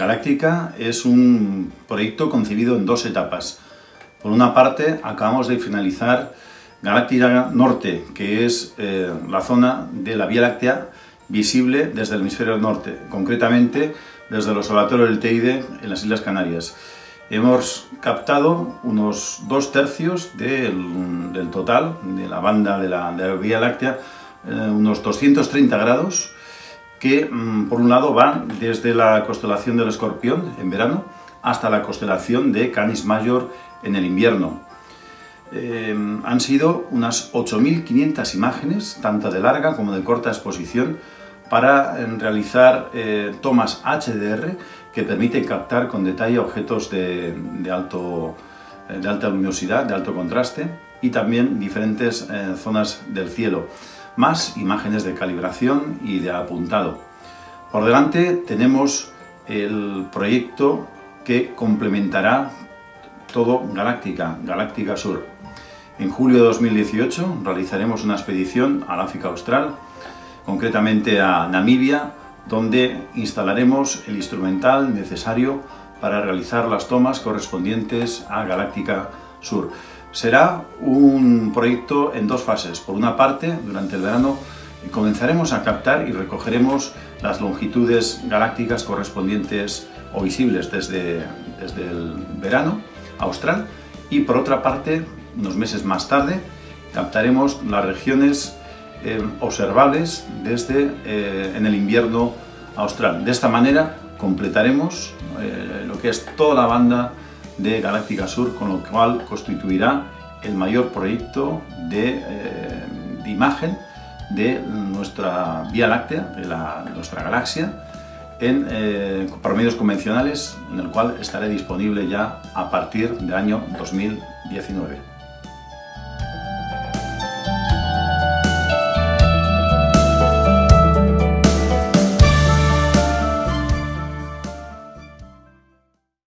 Galáctica es un proyecto concebido en dos etapas. Por una parte, acabamos de finalizar Galáctica Norte, que es eh, la zona de la Vía Láctea visible desde el hemisferio norte, concretamente desde el Observatorio del Teide en las Islas Canarias. Hemos captado unos dos tercios del, total de la banda de la, Vía Láctea, eh, unos 230 grados, que mm, por un lado van desde la constelación del Escorpión en verano hasta la constelación de Canis Major en el invierno. Eh, han sido unas 8.500 imágenes, tanto de larga como de corta exposición, para eh, realizar eh, tomas HDR que permiten captar con detalle objetos de, alto, de alta luminosidad, de alto contraste y también diferentes zonas del cielo más imágenes de calibración y de apuntado. Por delante tenemos el proyecto que complementará todo Galáctica, Galáctica Sur. En julio de 2018 realizaremos una expedición al África Austral, concretamente a Namibia, donde instalaremos el instrumental necesario para realizar las tomas correspondientes a Galáctica Sur. Será un proyecto en dos fases. Por una parte, durante el verano comenzaremos a captar y recogeremos las longitudes galácticas correspondientes o visibles desde, desde el verano austral y por otra parte, unos meses más tarde, captaremos las regiones eh, observables desde eh, en el invierno austral. De esta manera completaremos eh, lo que es toda la banda de Galáctica Sur, con lo cual constituirá el mayor proyecto de, eh, imagen de nuestra Vía Láctea, de, nuestra galaxia, en, eh, medios convencionales, en el cual estaré disponible ya a partir del año 2019.